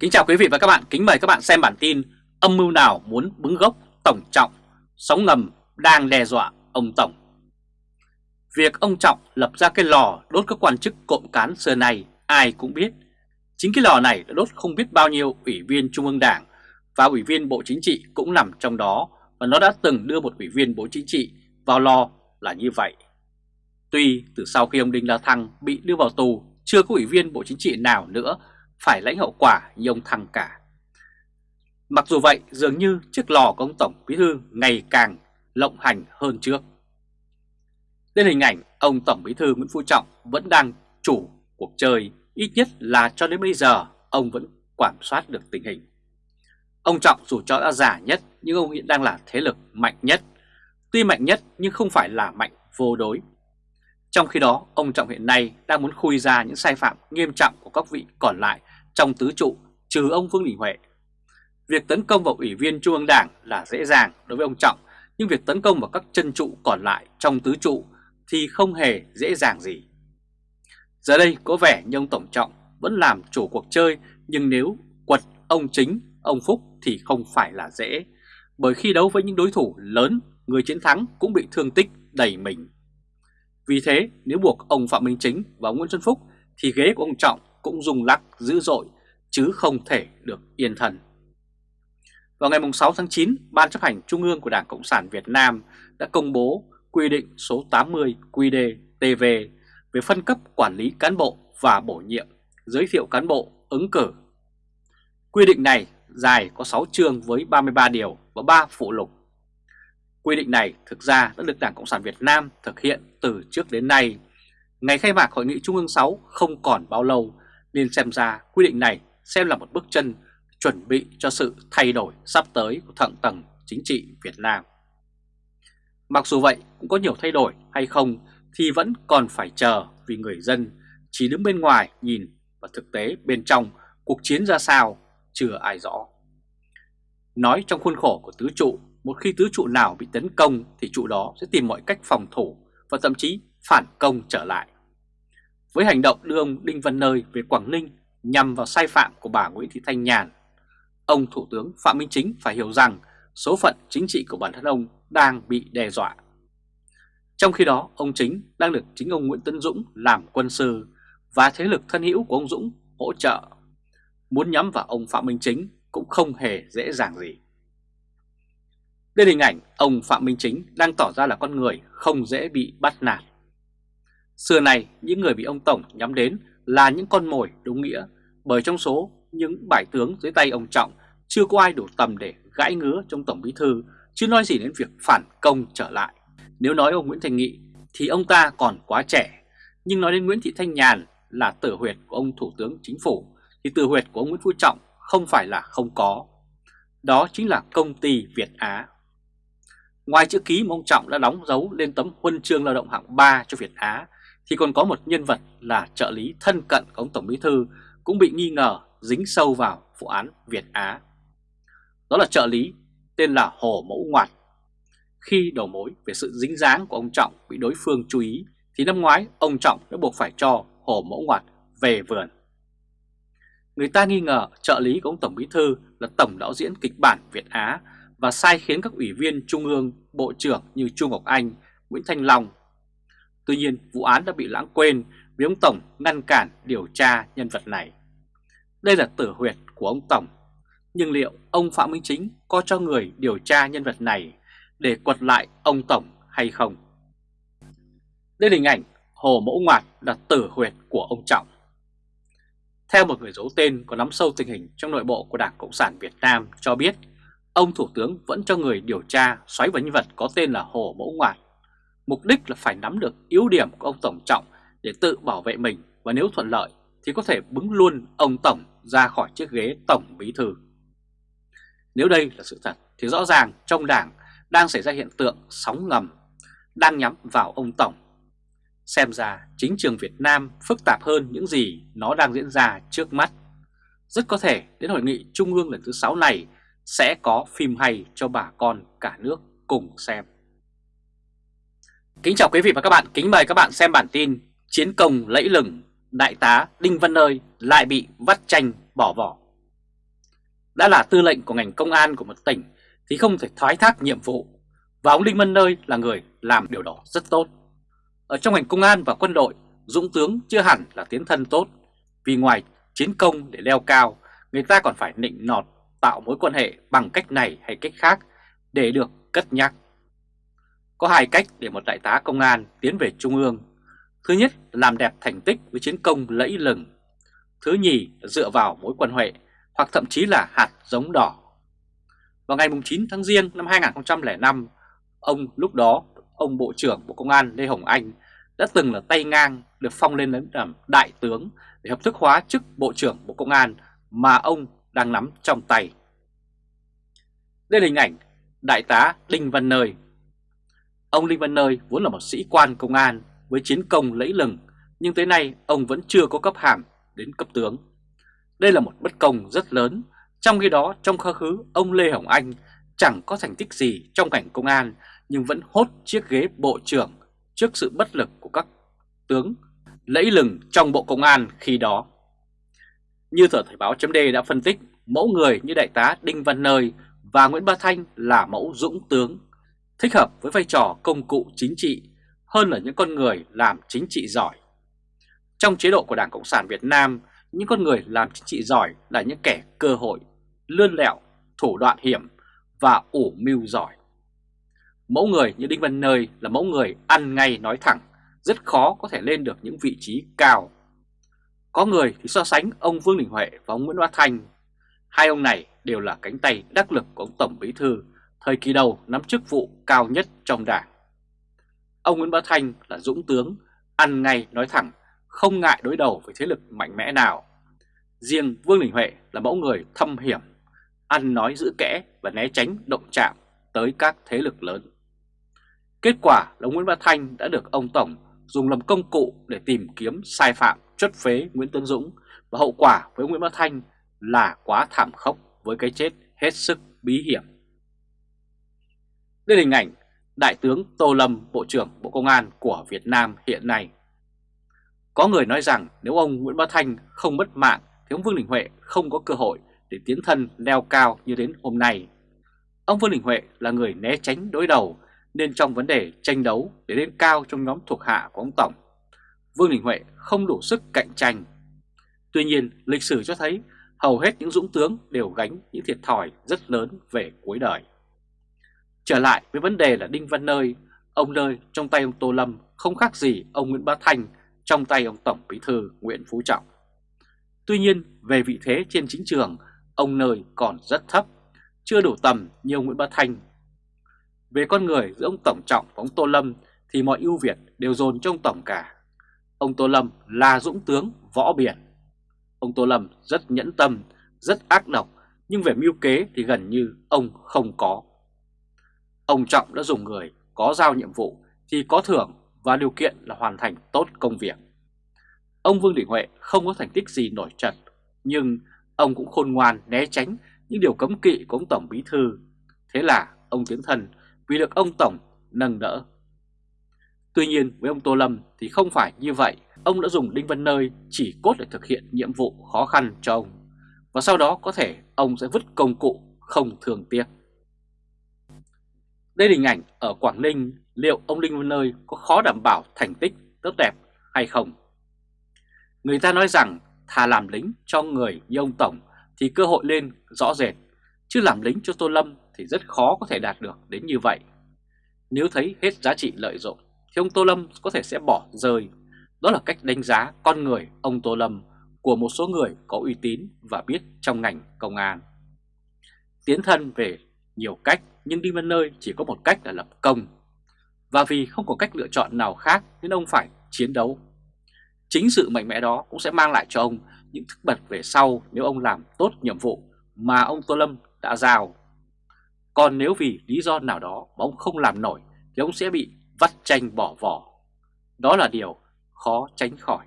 Kính chào quý vị và các bạn, kính mời các bạn xem bản tin Âm mưu nào muốn bứng gốc Tổng Trọng, sóng ngầm đang đe dọa ông Tổng Việc ông Trọng lập ra cái lò đốt các quan chức cộng cán xưa này ai cũng biết Chính cái lò này đã đốt không biết bao nhiêu ủy viên Trung ương Đảng và ủy viên Bộ Chính trị cũng nằm trong đó và nó đã từng đưa một ủy viên Bộ Chính trị vào lò là như vậy. Tuy từ sau khi ông Đinh La Thăng bị đưa vào tù, chưa có ủy viên Bộ Chính trị nào nữa phải lãnh hậu quả như ông Thăng cả. Mặc dù vậy, dường như chiếc lò của ông Tổng Bí Thư ngày càng lộng hành hơn trước. Đến hình ảnh, ông Tổng Bí Thư Nguyễn Phú Trọng vẫn đang chủ cuộc chơi, ít nhất là cho đến bây giờ ông vẫn quản soát được tình hình. Ông Trọng dù cho đã già nhất nhưng ông hiện đang là thế lực mạnh nhất. Tuy mạnh nhất nhưng không phải là mạnh vô đối. Trong khi đó, ông Trọng hiện nay đang muốn khui ra những sai phạm nghiêm trọng của các vị còn lại trong tứ trụ trừ ông Vương Đình Huệ. Việc tấn công vào Ủy viên Trung ương Đảng là dễ dàng đối với ông Trọng, nhưng việc tấn công vào các chân trụ còn lại trong tứ trụ thì không hề dễ dàng gì. Giờ đây có vẻ như ông Tổng Trọng vẫn làm chủ cuộc chơi, nhưng nếu quật ông Chính, ông Phúc thì không phải là dễ, bởi khi đấu với những đối thủ lớn, người chiến thắng cũng bị thương tích đầy mình. Vì thế, nếu buộc ông Phạm Minh Chính và ông Nguyễn Xuân Phúc thì ghế của ông Trọng cũng rung lắc dữ dội chứ không thể được yên thần. Vào ngày 6 tháng 9, Ban chấp hành Trung ương của Đảng Cộng sản Việt Nam đã công bố quy định số 80 QĐ-TV về phân cấp quản lý cán bộ và bổ nhiệm, giới thiệu cán bộ ứng cử. Quy định này dài có 6 chương với 33 điều và 3 phụ lục. Quy định này thực ra đã được Đảng Cộng sản Việt Nam thực hiện từ trước đến nay. Ngày khai mạc Hội nghị Trung ương 6 không còn bao lâu nên xem ra quy định này xem là một bước chân chuẩn bị cho sự thay đổi sắp tới của thượng tầng chính trị Việt Nam. Mặc dù vậy cũng có nhiều thay đổi hay không thì vẫn còn phải chờ vì người dân chỉ đứng bên ngoài nhìn và thực tế bên trong cuộc chiến ra sao chưa ai rõ. Nói trong khuôn khổ của tứ trụ, một khi tứ trụ nào bị tấn công thì trụ đó sẽ tìm mọi cách phòng thủ và thậm chí phản công trở lại. Với hành động đưa ông Đinh Văn Nơi về Quảng Ninh nhằm vào sai phạm của bà Nguyễn Thị Thanh Nhàn, ông Thủ tướng Phạm Minh Chính phải hiểu rằng số phận chính trị của bản thân ông đang bị đe dọa. Trong khi đó, ông Chính đang được chính ông Nguyễn Tấn Dũng làm quân sư và thế lực thân hữu của ông Dũng hỗ trợ. Muốn nhắm vào ông Phạm Minh Chính cũng không hề dễ dàng gì. Đây là hình ảnh ông Phạm Minh Chính đang tỏ ra là con người không dễ bị bắt nạt. Xưa này, những người bị ông Tổng nhắm đến là những con mồi đúng nghĩa, bởi trong số những bài tướng dưới tay ông Trọng chưa có ai đủ tầm để gãi ngứa trong Tổng Bí Thư, chứ nói gì đến việc phản công trở lại. Nếu nói ông Nguyễn Thành Nghị thì ông ta còn quá trẻ, nhưng nói đến Nguyễn Thị Thanh Nhàn là tử huyệt của ông Thủ tướng Chính phủ, thì tử huyệt của ông Nguyễn Phú Trọng không phải là không có. Đó chính là công ty Việt Á. Ngoài chữ ký mà ông Trọng đã đóng dấu lên tấm huân chương lao động hạng 3 cho Việt Á, thì còn có một nhân vật là trợ lý thân cận của ông Tổng Bí Thư cũng bị nghi ngờ dính sâu vào vụ án Việt Á. Đó là trợ lý tên là Hồ Mẫu Ngoạt. Khi đầu mối về sự dính dáng của ông Trọng bị đối phương chú ý thì năm ngoái ông Trọng đã buộc phải cho Hồ Mẫu Ngoạt về vườn. Người ta nghi ngờ trợ lý của ông Tổng Bí Thư là tổng đạo diễn kịch bản Việt Á và sai khiến các ủy viên Trung ương, Bộ trưởng như Trung Ngọc Anh, Nguyễn Thanh Long. Tuy nhiên vụ án đã bị lãng quên vì ông Tổng ngăn cản điều tra nhân vật này. Đây là tử huyệt của ông Tổng, nhưng liệu ông Phạm Minh Chính có cho người điều tra nhân vật này để quật lại ông Tổng hay không? Đây là hình ảnh Hồ Mẫu Ngoạt là tử huyệt của ông Trọng. Theo một người giấu tên có nắm sâu tình hình trong nội bộ của Đảng Cộng sản Việt Nam cho biết, ông Thủ tướng vẫn cho người điều tra xoáy vào nhân vật có tên là Hồ Mẫu Ngoạt. Mục đích là phải nắm được yếu điểm của ông Tổng Trọng để tự bảo vệ mình và nếu thuận lợi thì có thể bứng luôn ông Tổng ra khỏi chiếc ghế Tổng Bí Thư. Nếu đây là sự thật thì rõ ràng trong đảng đang xảy ra hiện tượng sóng ngầm, đang nhắm vào ông Tổng. Xem ra chính trường Việt Nam phức tạp hơn những gì nó đang diễn ra trước mắt. Rất có thể đến hội nghị Trung ương lần thứ 6 này sẽ có phim hay cho bà con cả nước cùng xem. Kính chào quý vị và các bạn, kính mời các bạn xem bản tin Chiến công lẫy lừng, Đại tá Đinh Văn Nơi lại bị vắt chanh bỏ vỏ. Đã là tư lệnh của ngành công an của một tỉnh thì không thể thoái thác nhiệm vụ. Và ông Đinh Văn Nơi là người làm điều đó rất tốt. Ở trong ngành công an và quân đội, Dũng tướng chưa hẳn là tiến thân tốt. Vì ngoài chiến công để leo cao, người ta còn phải nịnh nọt tạo mối quan hệ bằng cách này hay cách khác để được cất nhắc. Có hai cách để một đại tá công an tiến về Trung ương. Thứ nhất là làm đẹp thành tích với chiến công lẫy lừng. Thứ nhì là dựa vào mối quan hệ hoặc thậm chí là hạt giống đỏ. Vào ngày 9 tháng Giêng năm 2005, ông lúc đó ông Bộ trưởng Bộ Công an Lê Hồng Anh đã từng là tay ngang được phong lên làm đại tướng để hợp thức hóa chức Bộ trưởng Bộ Công an mà ông đang nắm trong tay. Đây là hình ảnh Đại tá Đinh Văn Nơi. Ông Đinh Văn Nơi vốn là một sĩ quan công an với chiến công lẫy lừng, nhưng tới nay ông vẫn chưa có cấp hàm đến cấp tướng. Đây là một bất công rất lớn, trong khi đó trong quá khứ ông Lê Hồng Anh chẳng có thành tích gì trong cảnh công an nhưng vẫn hốt chiếc ghế bộ trưởng trước sự bất lực của các tướng lẫy lừng trong Bộ Công an khi đó. Như tờ Thời báo chấm đã phân tích, mẫu người như Đại tá Đinh Văn Nơi và Nguyễn Ba Thanh là mẫu dũng tướng, thích hợp với vai trò công cụ chính trị hơn là những con người làm chính trị giỏi. Trong chế độ của Đảng Cộng sản Việt Nam, những con người làm chính trị giỏi là những kẻ cơ hội, lươn lẹo, thủ đoạn hiểm và ủ mưu giỏi. Mẫu người như Đinh Văn Nơi là mẫu người ăn ngay nói thẳng, rất khó có thể lên được những vị trí cao. Có người thì so sánh ông Vương Đình Huệ và ông Nguyễn Bá Thanh. Hai ông này đều là cánh tay đắc lực của ông Tổng Bí Thư, thời kỳ đầu nắm chức vụ cao nhất trong đảng. Ông Nguyễn Bá Thanh là dũng tướng, ăn ngay nói thẳng, không ngại đối đầu với thế lực mạnh mẽ nào. Riêng Vương Đình Huệ là mẫu người thâm hiểm, ăn nói giữ kẽ và né tránh động chạm tới các thế lực lớn. Kết quả là Nguyễn Bá Thanh đã được ông Tổng dùng làm công cụ để tìm kiếm sai phạm chất phế Nguyễn Tấn Dũng và hậu quả với Nguyễn Bá Thanh là quá thảm khốc với cái chết hết sức bí hiểm. Đây là hình ảnh Đại tướng Tô Lâm, Bộ trưởng Bộ Công an của Việt Nam hiện nay. Có người nói rằng nếu ông Nguyễn Bá Thanh không mất mạng thì ông Vương Đình Huệ không có cơ hội để tiến thân leo cao như đến hôm nay. Ông Vương Đình Huệ là người né tránh đối đầu nên trong vấn đề tranh đấu để lên cao trong nhóm thuộc hạ của ông Tổng, Vương Đình Huệ không đủ sức cạnh tranh. Tuy nhiên, lịch sử cho thấy hầu hết những dũng tướng đều gánh những thiệt thòi rất lớn về cuối đời. Trở lại với vấn đề là Đinh Văn Nơi, ông Nơi trong tay ông Tô Lâm không khác gì ông Nguyễn Bá Thanh trong tay ông Tổng Bí Thư Nguyễn Phú Trọng. Tuy nhiên, về vị thế trên chính trường, ông Nơi còn rất thấp, chưa đủ tầm như ông Nguyễn Bá Thanh về con người giữa ông Tổng Trọng và ông Tô Lâm thì mọi ưu việt đều dồn cho ông Tổng cả. Ông Tô Lâm là dũng tướng võ biển. Ông Tô Lâm rất nhẫn tâm, rất ác độc, nhưng về mưu kế thì gần như ông không có. Ông Trọng đã dùng người có giao nhiệm vụ thì có thưởng và điều kiện là hoàn thành tốt công việc. Ông Vương Đình Huệ không có thành tích gì nổi trật, nhưng ông cũng khôn ngoan né tránh những điều cấm kỵ của ông Tổng Bí Thư. Thế là ông tiến thần vì được ông Tổng nâng đỡ. Tuy nhiên với ông Tô Lâm thì không phải như vậy, ông đã dùng Đinh Văn Nơi chỉ cốt để thực hiện nhiệm vụ khó khăn cho ông, và sau đó có thể ông sẽ vứt công cụ không thường tiếc. Đây là hình ảnh ở Quảng Ninh, liệu ông Đinh Văn Nơi có khó đảm bảo thành tích tốt đẹp hay không? Người ta nói rằng thà làm lính cho người như ông Tổng thì cơ hội lên rõ rệt, chứ làm lính cho Tô Lâm thì rất khó có thể đạt được đến như vậy. Nếu thấy hết giá trị lợi dụng, thì ông Tô Lâm có thể sẽ bỏ rơi. Đó là cách đánh giá con người ông Tô Lâm của một số người có uy tín và biết trong ngành công an. Tiến thân về nhiều cách, nhưng đi bên nơi chỉ có một cách là lập công. Và vì không có cách lựa chọn nào khác, nên ông phải chiến đấu. Chính sự mạnh mẽ đó cũng sẽ mang lại cho ông những thức bật về sau nếu ông làm tốt nhiệm vụ mà ông Tô Lâm đã giao. Còn nếu vì lý do nào đó mà ông không làm nổi, thì ông sẽ bị vắt tranh bỏ vỏ. Đó là điều khó tránh khỏi.